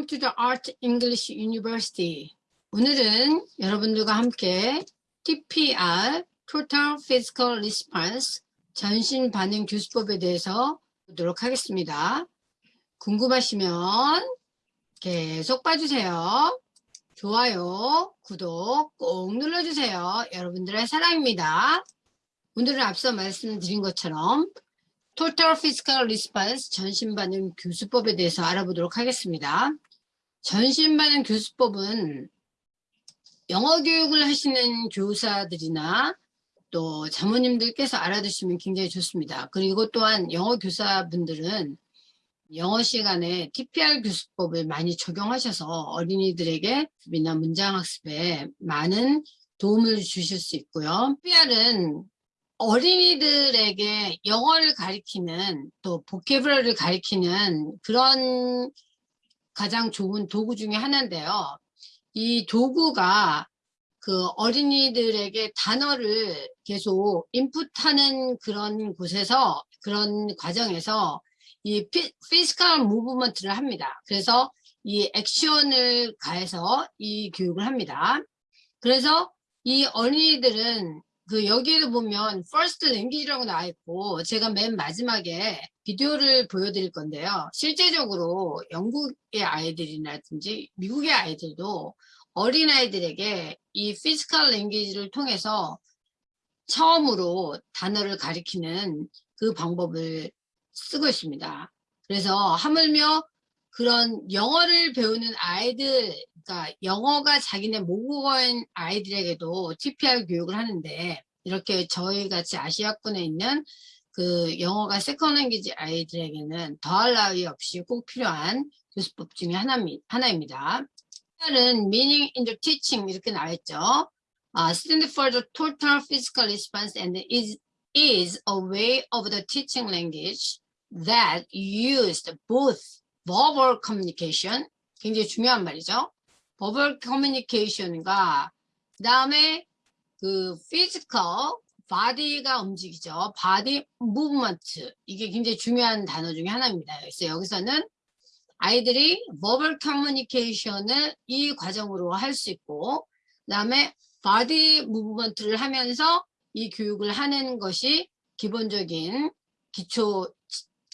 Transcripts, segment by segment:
Welcome to the Art English University. 오늘은 여러분들과 함께 TPR, Total Physical Response, 전신 반응 교수법에 대해서 보도록 하겠습니다. 궁금하시면 계속 봐주세요. 좋아요, 구독 꼭 눌러주세요. 여러분들의 사랑입니다. 오늘은 앞서 말씀드린 것처럼 Total Physical Response 전신반응 교수법에 대해서 알아보도록 하겠습니다. 전신반응 교수법은 영어 교육을 하시는 교사들이나 또 자모님들께서 알아두시면 굉장히 좋습니다. 그리고 또한 영어 교사분들은 영어 시간에 TPR 교수법을 많이 적용하셔서 어린이들에게 비나 문장 학습에 많은 도움을 주실 수 있고요. TPR은 어린이들에게 영어를 가리키는 또 보케브러를 가리키는 그런 가장 좋은 도구 중에 하나인데요. 이 도구가 그 어린이들에게 단어를 계속 인풋하는 그런 곳에서 그런 과정에서 이 피, 피스컬 무브먼트를 합니다. 그래서 이 액션을 가해서 이 교육을 합니다. 그래서 이 어린이들은 그 여기에도 보면 first language라고 나와 있고 제가 맨 마지막에 비디오를 보여드릴 건데요. 실제적으로 영국의 아이들이라든지 미국의 아이들도 어린아이들에게 이 physical language를 통해서 처음으로 단어를 가리키는 그 방법을 쓰고 있습니다. 그래서 하물며 그런 영어를 배우는 아이들, 그러니까 영어가 자기네 모국어인 아이들에게도 TPR 교육을 하는데 이렇게 저희 같이 아시아권에 있는 그 영어가 second language 아이들에게는 더할 나위 없이 꼭 필요한 교수법 중에 하나입니다. TPR은 meaning in the teaching 이렇게 나와있죠. Uh, stand for the total physical response and is, is a way of the teaching language that used both verbal communication 굉장히 중요한 말이죠. verbal communication과 그 다음에 그 physical body가 움직이죠. body movement 이게 굉장히 중요한 단어 중에 하나입니다. 그래서 여기서는 아이들이 verbal communication을 이 과정으로 할 수 있고 그 다음에 body movement를 하면서 이 교육을 하는 것이 기본적인 기초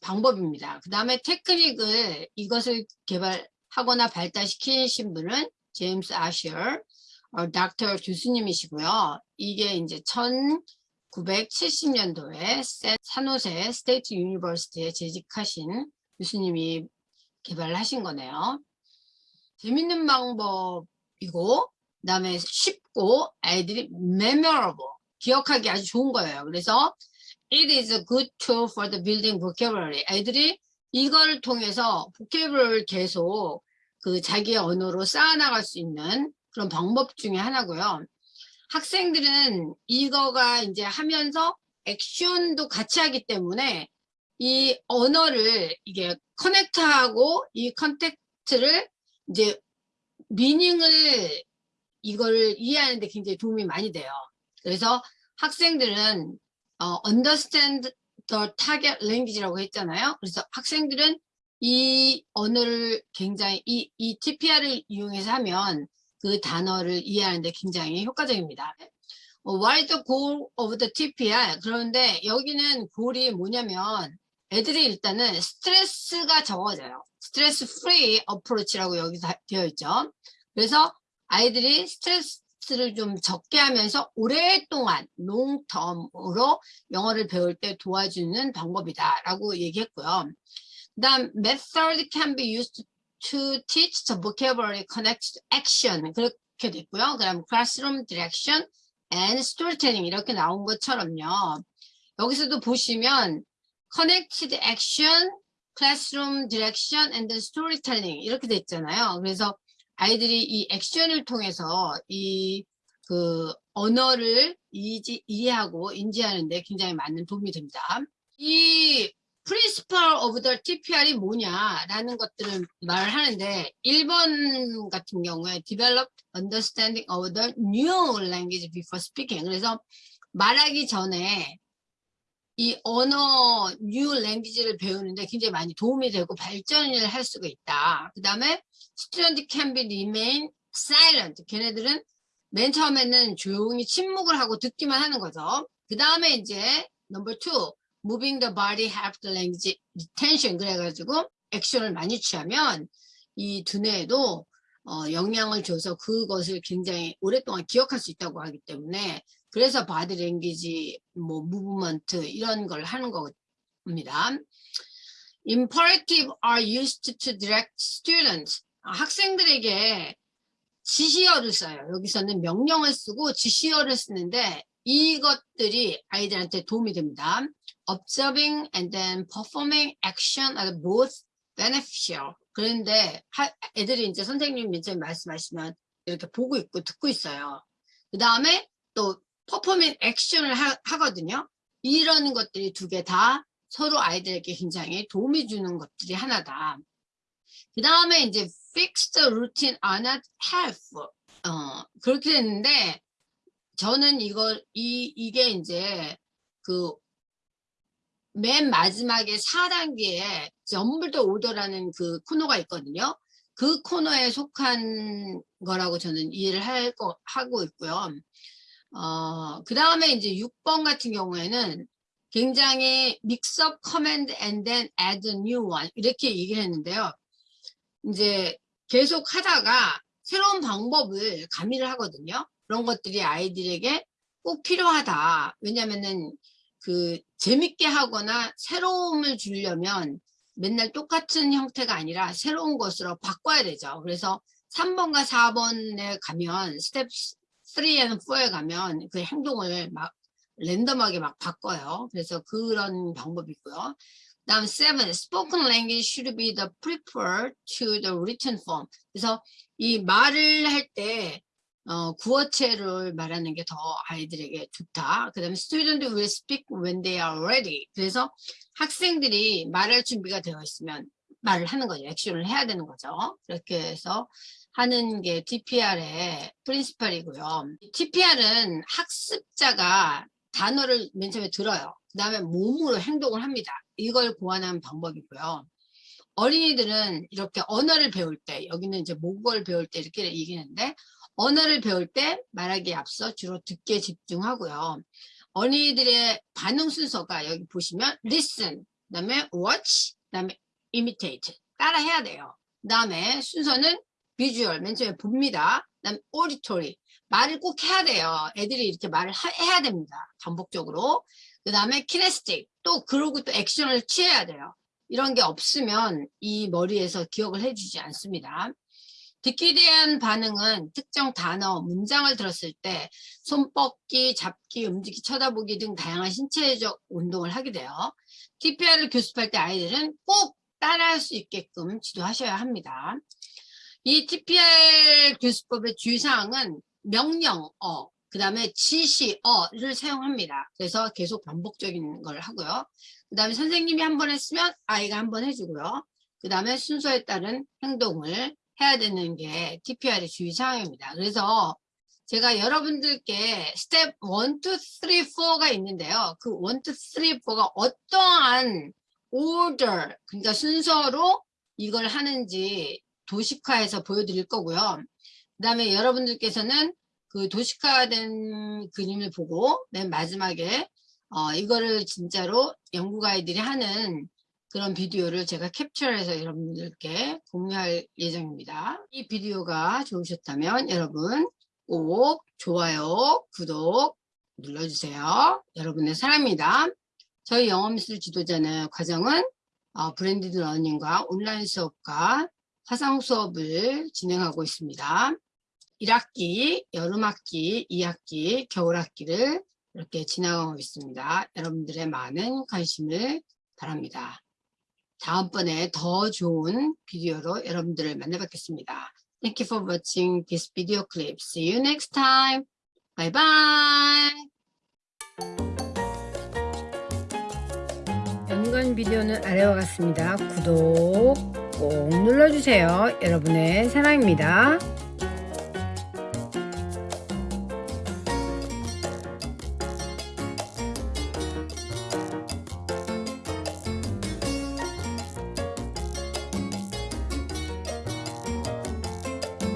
방법입니다. 그 다음에 테크닉을 이것을 개발하거나 발달시키신 분은 제임스 아셔 어, 닥터 교수님이시고요. 이게 이제 1970년도에 산호세 State University에 재직하신 교수님이 개발하신 거네요. 재밌는 방법이고 그 다음에 쉽고 아이들이 memorable 기억하기 아주 좋은 거예요. 그래서 It is a good tool for the building vocabulary. 애들이 이걸 통해서 vocabulary를 계속 그 자기의 언어로 쌓아나갈 수 있는 그런 방법 중에 하나고요. 학생들은 이거가 이제 하면서 액션도 같이 하기 때문에 이 언어를 이게 connect하고 이 contact를 이제 meaning을 이걸 이해하는데 굉장히 도움이 많이 돼요. 그래서 학생들은 어, understand the target language라고 했잖아요. 그래서 학생들은 이 언어를 굉장히 이, 이 TPR을 이용해서 하면 그 단어를 이해하는데 굉장히 효과적입니다. 어, is the goal of the TPR? 그런데 여기는 goal이 뭐냐면 애들이 일단은 스트레스가 적어져요. stress free approach라고 여기 되어 있죠. 그래서 아이들이 스트레스 스트레스를 좀 적게 하면서 오랫동안 롱텀으로 영어를 배울 때 도와주는 방법이다 라고 얘기했고요. 그 다음 method can be used to teach the vocabulary connected action 그렇게 됐고요. 그 다음 classroom direction and storytelling 이렇게 나온 것처럼요. 여기서도 보시면 connected action, classroom direction and storytelling 이렇게 됐잖아요. 그래서 아이들이 이 액션을 통해서 이 그 언어를 이지, 이해하고 인지하는데 굉장히 많은 도움이 됩니다. 이 principle of the TPR이 뭐냐라는 것들을 말하는데 1번 같은 경우에 develop understanding of the new language before speaking 그래서 말하기 전에 이 언어 new language를 배우는데 굉장히 많이 도움이 되고 발전을 할 수가 있다. 그 다음에 student can be remain silent. 걔네들은 맨 처음에는 조용히 침묵을 하고 듣기만 하는 거죠. 그 다음에 이제 number two, moving the body help the language retention 그래가지고 액션을 많이 취하면 이 두뇌에도 어, 영향을 줘서 그것을 굉장히 오랫동안 기억할 수 있다고 하기 때문에 그래서 body language, 뭐 movement 이런 걸 하는 겁니다. Imperative are used to direct students. 아, 학생들에게 지시어를 써요. 여기서는 명령을 쓰고 지시어를 쓰는데 이것들이 아이들한테 도움이 됩니다. Observing and then performing action are both beneficial. 그런데 하, 애들이 이제 선생님 맨 처음에 말씀하시면 이렇게 보고 있고 듣고 있어요. 그 다음에 또 퍼포밍 액션을 하, 하거든요. 이런 것들이 두 개 다 서로 아이들에게 굉장히 도움이 주는 것들이 하나다. 그 다음에 이제 fixed routine are not helpful. 어, 그렇게 됐는데 저는 이걸 이 이게 이제 그 맨 마지막에 4단계에 점블더 오더라는 그 코너가 있거든요. 그 코너에 속한 거라고 저는 이해를 할 거, 하고 있고요. 어, 그 다음에 이제 6번 같은 경우에는 굉장히 mix up command and then add a new one 이렇게 얘기를 했는데요. 이제 계속 하다가 새로운 방법을 가미를 하거든요. 그런 것들이 아이들에게 꼭 필요하다. 왜냐면은 그 재밌게 하거나 새로움을 주려면 맨날 똑같은 형태가 아니라 새로운 것으로 바꿔야 되죠. 그래서 3번과 4번에 가면 스텝 3 and 4에 가면 그 행동을 막 랜덤하게 막 바꿔요. 그래서 그런 방법이 있고요. 다음 7. Spoken language should be the preferred to the written form. 그래서 이 말을 할 때 어, 구어체를 말하는 게 더 아이들에게 좋다. 그 다음에 student will speak when they are ready. 그래서 학생들이 말할 준비가 되어 있으면 말을 하는 거죠. 액션을 해야 되는 거죠. 그렇게 해서 하는 게 TPR의 프린시팔이고요. TPR은 학습자가 단어를 맨 처음에 들어요. 그 다음에 몸으로 행동을 합니다. 이걸 고안한 방법이고요. 어린이들은 이렇게 언어를 배울 때, 여기는 이제 모국어를 배울 때 이렇게 얘기하는데, 언어를 배울 때 말하기에 앞서 주로 듣게 집중하고요. 어린이들의 반응 순서가 여기 보시면 listen, 그 다음에 watch, 그 다음에 imitate 따라 해야 돼요. 그 다음에 순서는 visual, 맨 처음에 봅니다. 그 다음에 auditory 말을 꼭 해야 돼요. 애들이 이렇게 말을 하, 해야 됩니다. 반복적으로. 그 다음에 kinesthetic 또 그러고 또 액션을 취해야 돼요. 이런 게 없으면 이 머리에서 기억을 해주지 않습니다. 듣기 대한 반응은 특정 단어, 문장을 들었을 때 손 뻗기, 잡기, 움직이, 쳐다보기 등 다양한 신체적 운동을 하게 돼요. TPR을 교습할 때 아이들은 꼭 따라할 수 있게끔 지도하셔야 합니다. 이 TPR 교수법의 주의사항은 명령어, 그 다음에 지시어를 사용합니다. 그래서 계속 반복적인 걸 하고요. 그 다음에 선생님이 한 번 했으면 아이가 한 번 해주고요. 그 다음에 순서에 따른 행동을 해야 되는 게 TPR의 주의사항입니다. 그래서 제가 여러분들께 스텝 1, 2, 3, 4가 있는데요. 그 1, 2, 3, 4가 어떠한 order, 그러니까 순서로 이걸 하는지 도식화해서 보여드릴 거고요. 그 다음에 여러분들께서는 그 도식화된 그림을 보고 맨 마지막에 어, 이거를 진짜로 연구 가이들이 하는 그런 비디오를 제가 캡처해서 여러분들께 공유할 예정입니다. 이 비디오가 좋으셨다면 여러분 꼭 좋아요, 구독 눌러주세요. 여러분의 사랑입니다. 저희 영어미술 지도자는 과정은 어, blended learning과 온라인 수업과 화상 수업을 진행하고 있습니다. 1학기, 여름학기, 2학기, 겨울학기를 이렇게 지나가고 있습니다. 여러분들의 많은 관심을 바랍니다. 다음번에 더 좋은 비디오로 여러분들을 만나 뵙겠습니다. Thank you for watching this video clip. See you next time. Bye bye. 연관 비디오는 아래와 같습니다. 구독 꼭 눌러주세요. 여러분의 사랑입니다.